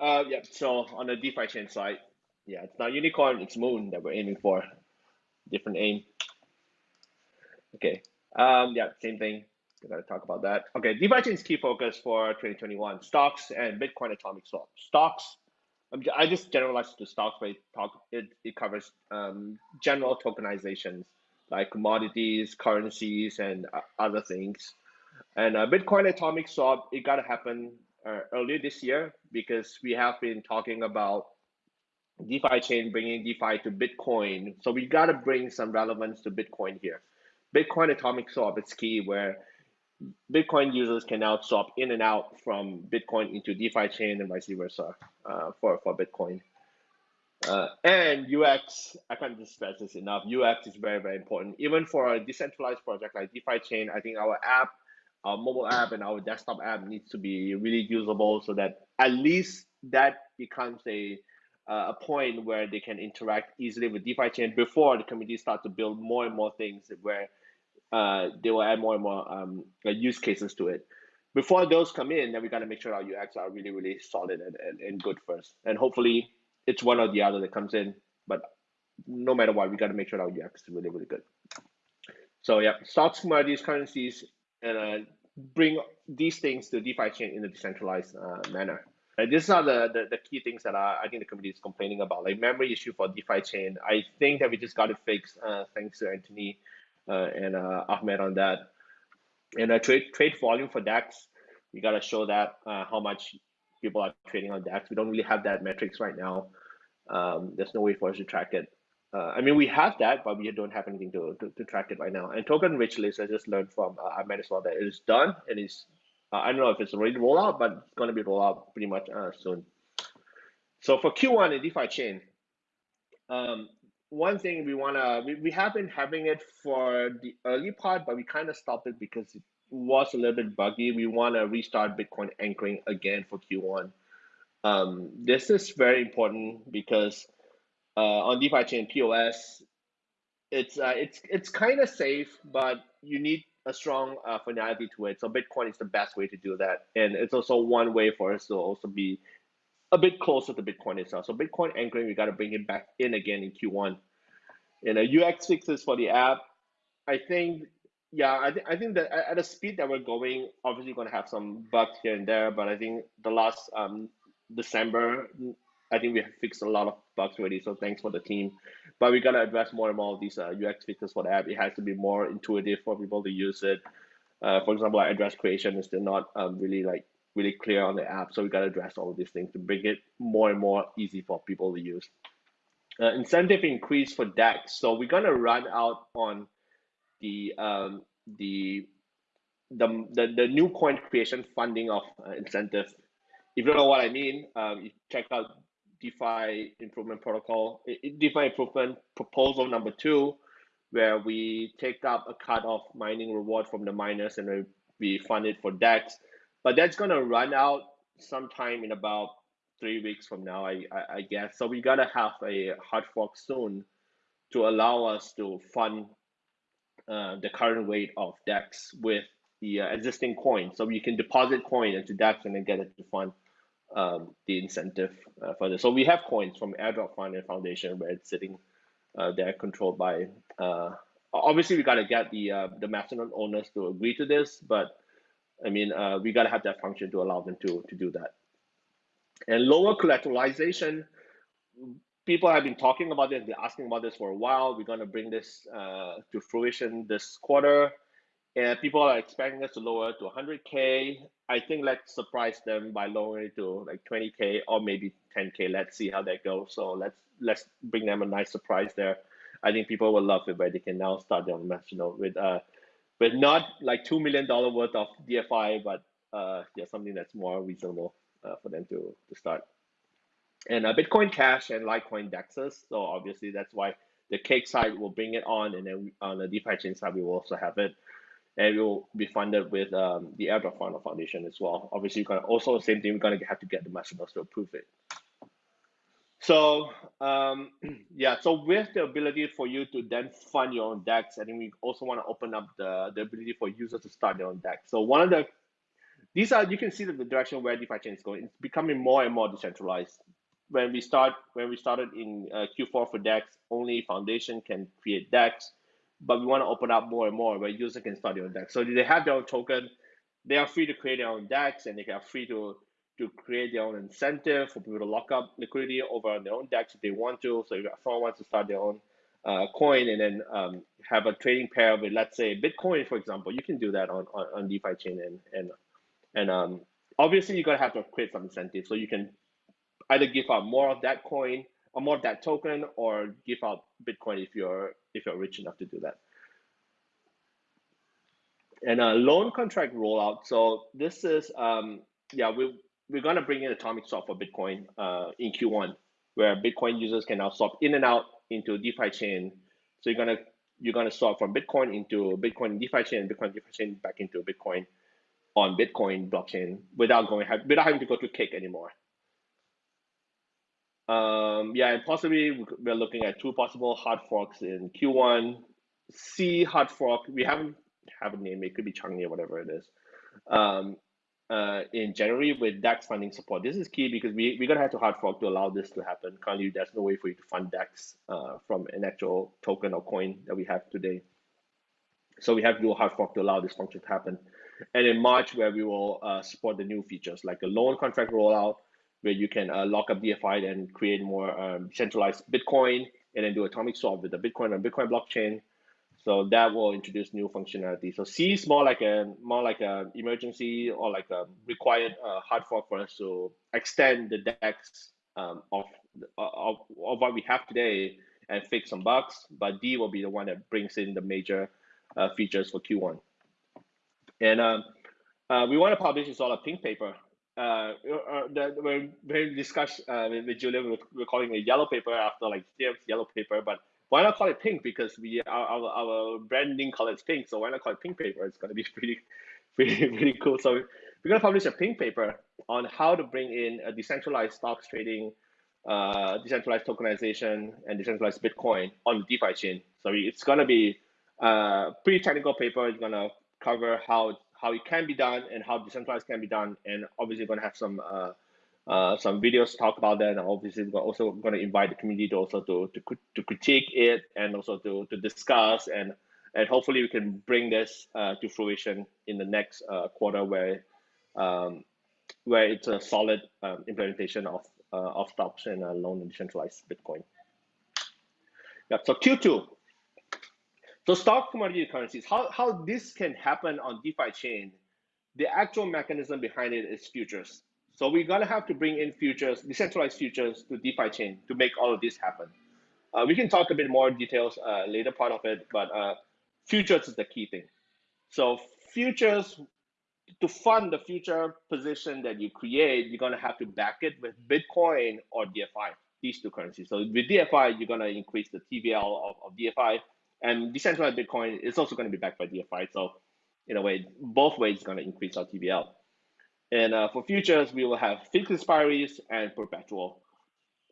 Uh, yeah. So on the DeFi chain side, yeah, it's not unicorn, it's moon that we're aiming for. Different aim. Okay. Um, yeah, same thing. We gotta talk about that. Okay, DeFi chain's key focus for 2021: stocks and Bitcoin atomic swap. Stocks. I just generalized to stocks, but it talk it, it covers um, general tokenizations like commodities, currencies, and uh, other things. And uh, Bitcoin atomic swap, it gotta happen uh, earlier this year because we have been talking about DeFi chain bringing DeFi to Bitcoin. So we got to bring some relevance to Bitcoin here. Bitcoin atomic swap is key where Bitcoin users can now swap in and out from Bitcoin into DeFi chain and vice versa uh, for, for Bitcoin. Uh, and UX, I can't stress this enough. UX is very, very important. Even for a decentralized project like DeFi chain, I think our app our mobile app and our desktop app needs to be really usable so that at least that becomes a uh, a point where they can interact easily with DeFi chain before the community start to build more and more things where uh, they will add more and more um, use cases to it. Before those come in, then we got to make sure our UX are really, really solid and, and, and good first. And hopefully it's one or the other that comes in. But no matter what, we got to make sure our UX is really, really good. So yeah, stocks, commodities, currencies, and uh, bring these things to DeFi chain in a decentralized uh, manner. Right? These are the, the, the, key things that I think the community is complaining about, like memory issue for DeFi chain. I think that we just got it fixed uh, thanks to Anthony uh, and uh, Ahmed on that. And a trade trade volume for DEX, we got to show that uh, how much people are trading on DEX. We don't really have that metrics right now. Um, there's no way for us to track it. Uh, I mean, we have that, but we don't have anything to, to, to track it right now. And token rich list, I just learned from uh, Ahmed as well that it is done. And It is, uh, I don't know if it's ready to roll out, but it's going to be rolled out pretty much uh, soon. So for Q1 in DeFi chain, um, one thing we want to, we, we have been having it for the early part, but we kind of stopped it because it was a little bit buggy. We want to restart Bitcoin anchoring again for Q1. Um, this is very important because on DeFi chain POS, it's uh, it's it's kind of safe, but you need a strong uh, finality to it. So Bitcoin is the best way to do that, and it's also one way for us to also be a bit closer to Bitcoin itself. So Bitcoin anchoring, we got to bring it back in again in Q1. And a UX fixes for the app, I think, yeah, I think I think that at the speed that we're going, obviously going to have some bugs here and there, but I think the last um, December I think we have fixed a lot of bugs already. So thanks for the team. But we gotta address more and more of these uh, UX fixes for the app. It has to be more intuitive for people to use it. Uh, for example, like address creation is still not um, really like really clear on the app. So we gotta address all of these things to make it more and more easy for people to use. Uh, incentive increase for DEX. So we're gonna run out on the um, the the, the, the new coin creation funding of uh, incentive. If you don't know what I mean, um, you check out DeFi improvement protocol, DeFi improvement proposal number two, where we take up a cut of mining reward from the miners and we fund it for DEX. But that's gonna run out sometime in about three weeks from now, I, I, I guess. So we gotta have a hard fork soon to allow us to fund uh, the current weight of DEX with the uh, existing coin. So you can deposit coin into DEX and then get it to fund um, the incentive uh, for this. So we have coins from Airdrop Fund and Foundation where it's sitting uh, there controlled by. Uh, obviously, we got to get the uh, the masternode owners to agree to this, but I mean, uh, we got to have that function to allow them to to do that. And lower collateralization. People have been talking about this, been asking about this for a while. We're going to bring this uh, to fruition this quarter and people are expecting us to lower to 100k i think let's surprise them by lowering it to like 20k or maybe 10k let's see how that goes. So let's let's bring them a nice surprise there. I think people will love it where they can now start their national with uh with not like two million dollar worth of dfi but uh yeah something that's more reasonable uh, for them to to start. And uh, bitcoin cash and litecoin dexes so obviously that's why the cake side will bring it on and then on the defi chain side we will also have it and it will be funded with um, the Airdrop Fund Foundation as well. Obviously, you're gonna also same thing. We're gonna have to get the masternodes to approve it. So um, yeah, so with the ability for you to then fund your own DEX, I think we also want to open up the, the ability for users to start their own DEX. So one of the these are you can see that the direction where DeFi chain is going. It's becoming more and more decentralized. When we start when we started in uh, Q4 for DEX, only Foundation can create DEX, but we want to open up more and more where users can start their own DEX. So they have their own token. They are free to create their own decks and they are free to to create their own incentive for people to lock up liquidity over on their own decks if they want to. So if someone wants to start their own uh, coin and then um, have a trading pair with, let's say, Bitcoin, for example, you can do that on, on, on DeFi chain. And, and, and um, obviously, you're going to have to create some incentive. So you can either give out more of that coin or more of that token or give out Bitcoin if you're, if you're rich enough to do that. And a loan contract rollout. So this is, um, yeah, we, we're going to bring in atomic swap for Bitcoin uh, in Q1, where Bitcoin users can now swap in and out into DeFi chain. So you're gonna you're gonna swap from Bitcoin into Bitcoin DeFi chain, Bitcoin DeFi chain back into Bitcoin on Bitcoin blockchain without going without having to go to Cake anymore. Um, yeah, and possibly we're looking at two possible hard forks in Q1. C hard fork. We haven't have a name. It could be Changni or whatever it is. Um, uh, in January with DEX funding support. This is key because we, we're going to have to hard fork to allow this to happen. Currently, there's no way for you to fund DEX uh, from an actual token or coin that we have today. So we have to do a hard fork to allow this function to happen. And in March, where we will uh, support the new features like a loan contract rollout, where you can uh, lock up DFI and create more um, centralized Bitcoin, and then do atomic swap with the Bitcoin and Bitcoin blockchain. So that will introduce new functionality. So C is more like a more like a emergency or like a required uh, hard fork for us to extend the DEX um, of, of of what we have today and fix some bugs. But D will be the one that brings in the major uh, features for Q1. And um, uh, we want to publish this all a pink paper. Uh, uh that when we discussed uh, with, with Julian, we're calling it a yellow paper after like yellow paper, but why not call it pink? Because we our, our, our branding color is pink, so why not call it pink paper? It's gonna be pretty, pretty, pretty cool. So we're gonna publish a pink paper on how to bring in a decentralized stocks trading, uh, decentralized tokenization, and decentralized Bitcoin on the DeFi chain. So it's gonna be a pretty technical paper. It's gonna cover how how it can be done and how decentralized can be done, and obviously gonna have some. Uh, uh, some videos talk about that, and obviously we're also going to invite the community to also to, to to critique it and also to to discuss and and hopefully we can bring this uh, to fruition in the next uh, quarter where um, where it's a solid um, implementation of uh, of stocks and uh, loan and decentralized Bitcoin. Yeah, so Q2. So stock commodity currencies, how, how this can happen on DeFi chain, the actual mechanism behind it is futures. So we're gonna have to bring in futures, decentralized futures to DeFi chain to make all of this happen. Uh, we can talk a bit more details uh, later part of it, but uh, futures is the key thing. So futures, to fund the future position that you create, you're gonna have to back it with Bitcoin or DFI, these two currencies. So with DFI, you're gonna increase the TVL of, of DFI, and decentralized Bitcoin is also gonna be backed by DFI. So in a way, both ways, it's gonna increase our TVL. And uh, for futures, we will have fixed expiries and perpetual.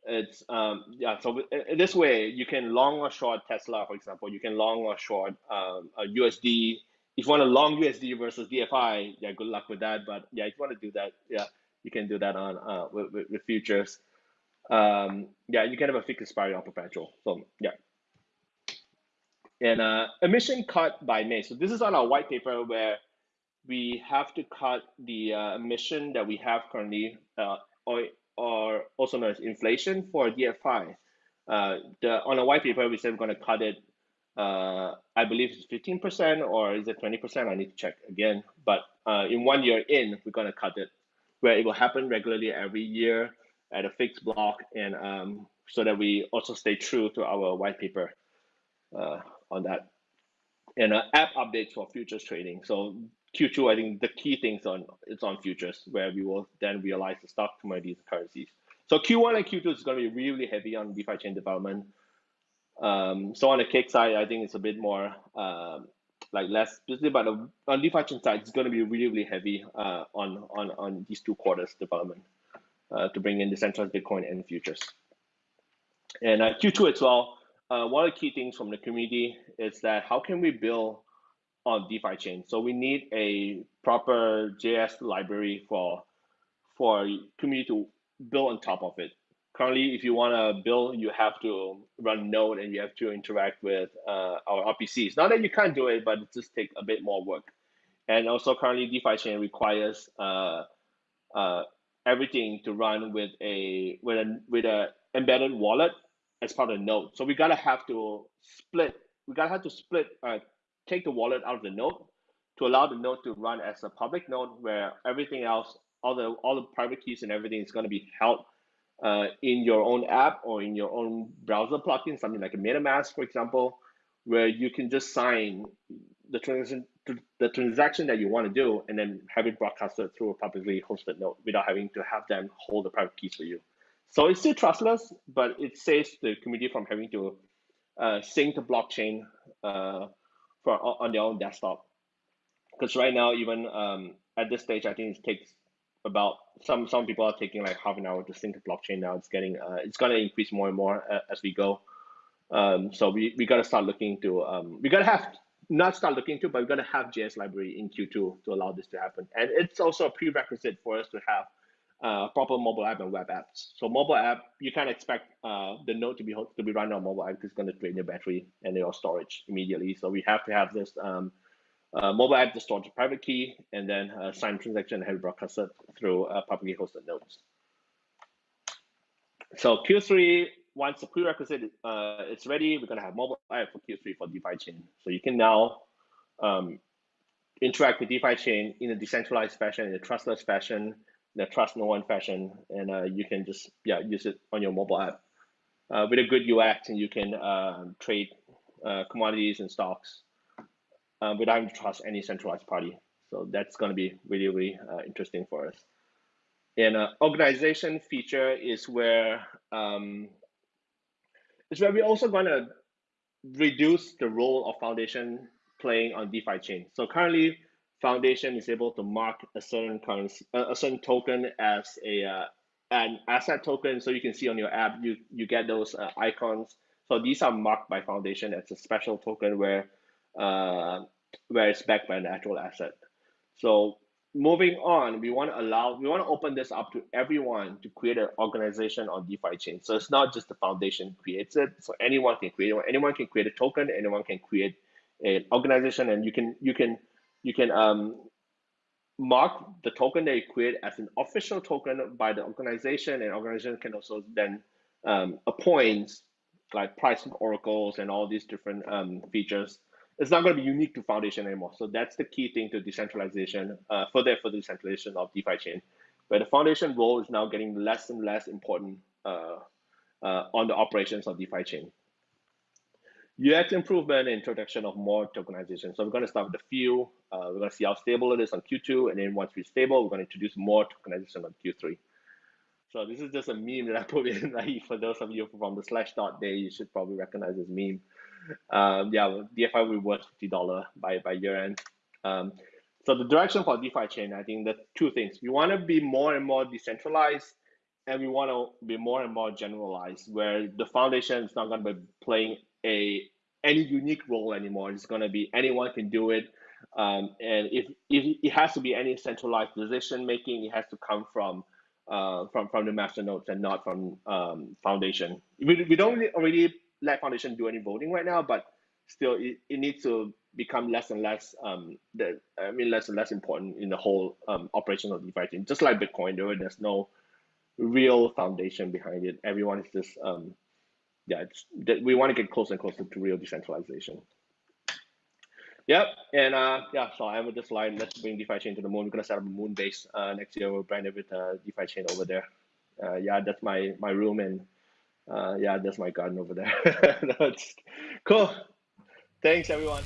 It's um, yeah. So this way, you can long or short Tesla, for example. You can long or short um, a USD. If you want to long USD versus DFI, yeah, good luck with that. But yeah, if you want to do that, yeah, you can do that on uh, with, with, with futures. Um, yeah, you can have a fixed expiry on perpetual. So yeah. And uh, emission cut by May. So this is on our white paper where we have to cut the uh, emission that we have currently, uh, or, or also known as inflation for DFI. Uh, the, on a white paper, we said we're going to cut it, uh, I believe it's 15% or is it 20%? I need to check again. But uh, in one year in, we're going to cut it, where it will happen regularly every year at a fixed block, and um, so that we also stay true to our white paper uh, on that and uh, app updates for futures trading. So Q2, I think the key things on it's on futures where we will then realize the stock commodities currencies. So Q1 and Q2 is going to be really heavy on DeFi chain development. Um, so on the cake side, I think it's a bit more um, like less busy, but on DeFi chain side, it's going to be really really heavy uh, on on on these two quarters development uh, to bring in decentralized Bitcoin and futures. And uh, Q2 as well. Uh, one of the key things from the community is that how can we build on DeFi chain. So we need a proper JS library for for community to build on top of it. Currently, if you want to build, you have to run Node and you have to interact with uh, our RPCs. Not that you can't do it, but it just takes a bit more work. And also, currently, DeFi chain requires uh, uh, everything to run with a with a with a embedded wallet as part of the node. So we gotta have to split. We gotta have to split. Uh, take the wallet out of the node to allow the node to run as a public node where everything else, all the all the private keys and everything is gonna be held uh, in your own app or in your own browser plugin, something like a MetaMask, for example, where you can just sign the transaction the transaction that you want to do and then have it broadcasted through a publicly hosted node without having to have them hold the private keys for you. So it's still trustless, but it saves the community from having to uh, sync the blockchain uh, for on their own desktop. Because right now, even um, at this stage, I think it takes about some some people are taking like half an hour to sync the blockchain. Now it's getting uh, it's going to increase more and more uh, as we go. Um, so we, we got to start looking to um, we got to have not start looking to, but we're to have JS library in Q2 to allow this to happen. And it's also a prerequisite for us to have uh, proper mobile app and web apps. So mobile app, you can't expect uh, the node to be to be running on mobile app because it's going to drain your battery and your storage immediately. So we have to have this um, uh, mobile app to store the private key and then uh, sign transaction and have it broadcasted through uh, publicly hosted nodes. So Q3 once the prerequisite uh, is ready, we're going to have mobile app for Q3 for DeFi chain. So you can now um, interact with DeFi chain in a decentralized fashion, in a trustless fashion, a trust no one fashion, and uh, you can just yeah use it on your mobile app uh, with a good UX, and you can uh, trade uh, commodities and stocks uh, without having to trust any centralized party. So that's going to be really really interesting for us. And organization feature is where um, is where we're also going to reduce the role of foundation playing on DeFi chain. So currently, foundation is able to mark a certain currency, a certain token as a uh, an asset token. So you can see on your app, you you get those uh, icons. So these are marked by foundation as a special token where uh, where it's backed by an actual asset. So moving on, we want to allow, we want to open this up to everyone to create an organization on DeFi chain. So it's not just the foundation creates it. So anyone can create. Anyone can create a token. Anyone can create an organization, and you can you can you can um, mark the token that you create as an official token by the organization, and organization can also then um, appoint like pricing oracles and all these different um, features it's not going to be unique to Foundation anymore. So that's the key thing to decentralization, uh, further for the decentralization of DeFi chain, where the Foundation role is now getting less and less important uh, uh, on the operations of DeFi chain. UX improvement and introduction of more tokenization. So we're going to start with a few. Uh, we're going to see how stable it is on Q2, and then once we're stable, we're going to introduce more tokenization on Q3. So this is just a meme that I put in. Like for those of you from the Slashdot day, you should probably recognize this meme um, yeah, DFI will be worth fifty dollar by by year end. Um, so the direction for DeFi chain, I think that two things. We want to be more and more decentralized, and we want to be more and more generalized, where the foundation is not going to be playing a any unique role anymore. It's going to be anyone can do it. Um, and if, if it has to be any centralized decision making, it has to come from uh, from from the master nodes and not from um, foundation. We, we don't already let foundation do any voting right now, but still it, it needs to become less and less um the I mean less and less important in the whole um operation of DeFi chain. Just like Bitcoin, there there's no real foundation behind it. Everyone is just um yeah, it's that we want to get closer and closer to real decentralization. Yep, and uh, yeah, so I with this slide. Let's bring DeFi chain to the moon. We're gonna set up a moon base uh, next year. We'll brand it with uh, DeFi chain over there. Uh, yeah, that's my my room, and uh, yeah, that's my garden over there. that's cool. Thanks, everyone.